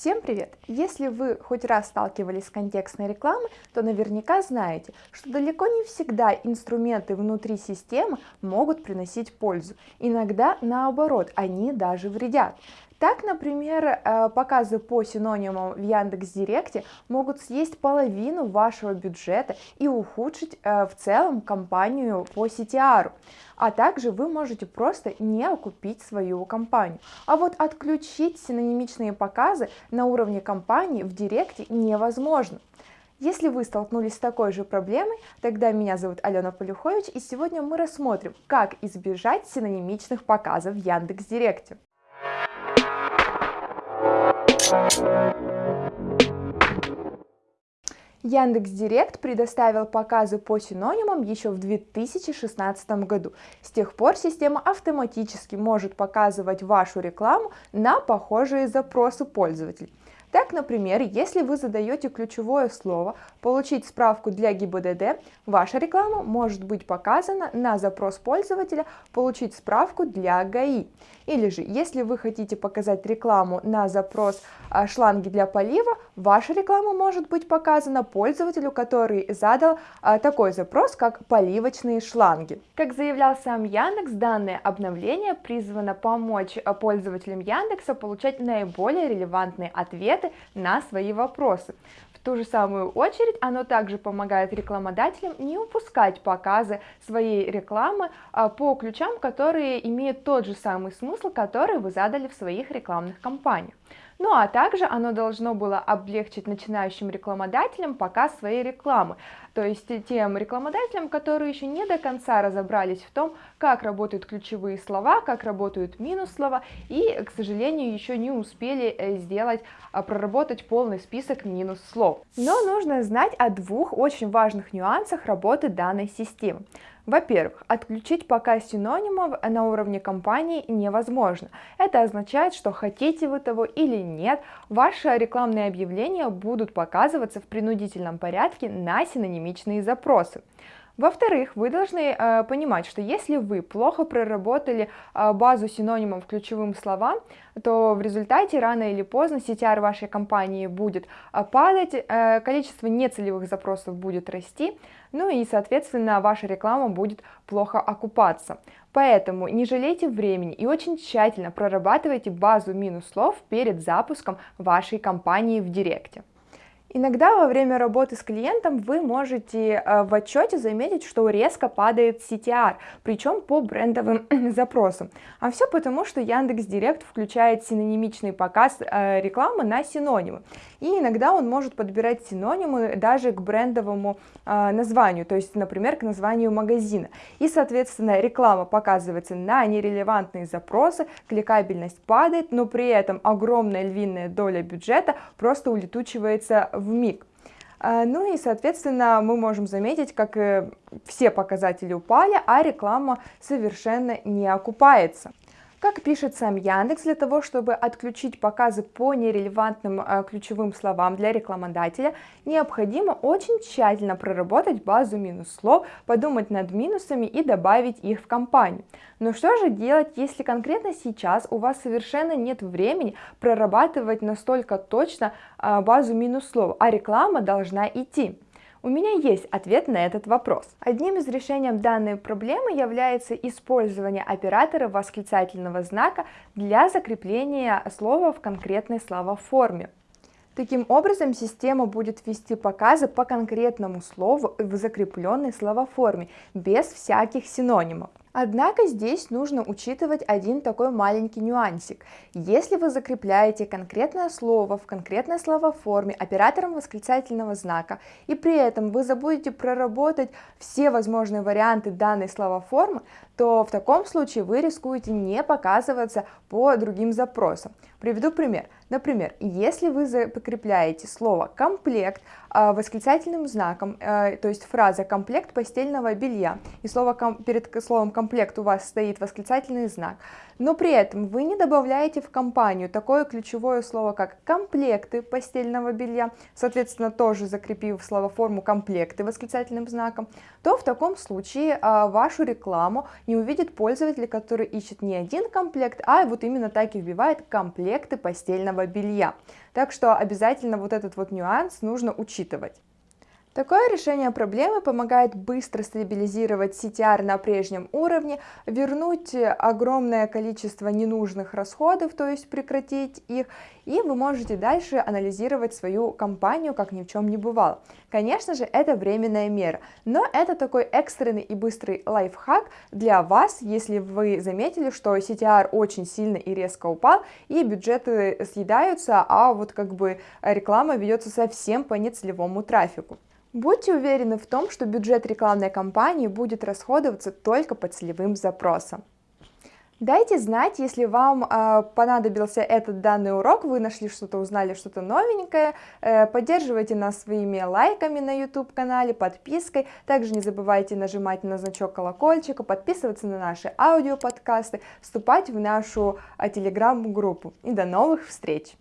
Всем привет! Если вы хоть раз сталкивались с контекстной рекламой, то наверняка знаете, что далеко не всегда инструменты внутри системы могут приносить пользу. Иногда наоборот, они даже вредят. Так, например, э, показы по синонимам в Яндекс.Директе могут съесть половину вашего бюджета и ухудшить э, в целом компанию по CTR. А также вы можете просто не окупить свою компанию. А вот отключить синонимичные показы на уровне компании в Директе невозможно. Если вы столкнулись с такой же проблемой, тогда меня зовут Алена Полюхович, и сегодня мы рассмотрим, как избежать синонимичных показов в Яндекс.Директе. Яндекс Директ предоставил показы по синонимам еще в 2016 году. С тех пор система автоматически может показывать вашу рекламу на похожие запросы пользователей. Так, например, если вы задаете ключевое слово «Получить справку для ГИБДД», ваша реклама может быть показана на запрос пользователя «Получить справку для ГАИ». Или же, если вы хотите показать рекламу на запрос а, шланги для полива, ваша реклама может быть показана пользователю, который задал а, такой запрос, как поливочные шланги. Как заявлял сам Яндекс, данное обновление призвано помочь а, пользователям Яндекса получать наиболее релевантные ответы на свои вопросы. В ту же самую очередь оно также помогает рекламодателям не упускать показы своей рекламы по ключам, которые имеют тот же самый смысл, который вы задали в своих рекламных кампаниях. Ну а также оно должно было облегчить начинающим рекламодателям показ своей рекламы, то есть тем рекламодателям, которые еще не до конца разобрались в том, как работают ключевые слова, как работают минус слова и, к сожалению, еще не успели э, сделать, а, проработать полный список минус слов. Но нужно знать о двух очень важных нюансах работы данной системы. Во-первых, отключить показ синонимов на уровне компании невозможно. Это означает, что хотите вы того или нет, ваши рекламные объявления будут показываться в принудительном порядке на синонимичные запросы. Во-вторых, вы должны э, понимать, что если вы плохо проработали э, базу синонимов ключевым словам, то в результате рано или поздно CTR вашей компании будет э, падать, э, количество нецелевых запросов будет расти, ну и, соответственно, ваша реклама будет плохо окупаться. Поэтому не жалейте времени и очень тщательно прорабатывайте базу минус слов перед запуском вашей компании в Директе. Иногда во время работы с клиентом вы можете э, в отчете заметить, что резко падает CTR, причем по брендовым запросам. А все потому, что Яндекс Директ включает синонимичный показ э, рекламы на синонимы. И иногда он может подбирать синонимы даже к брендовому э, названию, то есть, например, к названию магазина. И, соответственно, реклама показывается на нерелевантные запросы, кликабельность падает, но при этом огромная львиная доля бюджета просто улетучивается в миг. А, ну и, соответственно, мы можем заметить, как все показатели упали, а реклама совершенно не окупается. Как пишет сам Яндекс, для того, чтобы отключить показы по нерелевантным э, ключевым словам для рекламодателя, необходимо очень тщательно проработать базу минус-слов, подумать над минусами и добавить их в кампанию. Но что же делать, если конкретно сейчас у вас совершенно нет времени прорабатывать настолько точно э, базу минус-слов, а реклама должна идти? У меня есть ответ на этот вопрос. Одним из решений данной проблемы является использование оператора восклицательного знака для закрепления слова в конкретной словоформе. Таким образом, система будет вести показы по конкретному слову в закрепленной словоформе, без всяких синонимов. Однако здесь нужно учитывать один такой маленький нюансик. Если вы закрепляете конкретное слово в конкретной словоформе оператором восклицательного знака, и при этом вы забудете проработать все возможные варианты данной словоформы, то в таком случае вы рискуете не показываться по другим запросам. Приведу пример. Например, если вы закрепляете слово «комплект» а, восклицательным знаком, э, то есть фраза «комплект постельного белья», и слово перед словом «комплект» у вас стоит восклицательный знак, но при этом вы не добавляете в компанию такое ключевое слово, как комплекты постельного белья, соответственно, тоже закрепив словоформу комплекты восклицательным знаком, то в таком случае а, вашу рекламу не увидит пользователь, который ищет не один комплект, а вот именно так и вбивает комплекты постельного белья. Так что обязательно вот этот вот нюанс нужно учитывать. Такое решение проблемы помогает быстро стабилизировать CTR на прежнем уровне, вернуть огромное количество ненужных расходов, то есть прекратить их, и вы можете дальше анализировать свою компанию, как ни в чем не бывало. Конечно же, это временная мера, но это такой экстренный и быстрый лайфхак для вас, если вы заметили, что CTR очень сильно и резко упал, и бюджеты съедаются, а вот как бы реклама ведется совсем по нецелевому трафику. Будьте уверены в том, что бюджет рекламной кампании будет расходоваться только по целевым запросам. Дайте знать, если вам э, понадобился этот данный урок, вы нашли что-то, узнали что-то новенькое. Э, поддерживайте нас своими лайками на YouTube канале, подпиской. Также не забывайте нажимать на значок колокольчика, подписываться на наши аудиоподкасты, вступать в нашу э, телеграм-группу. И до новых встреч!